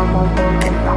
normal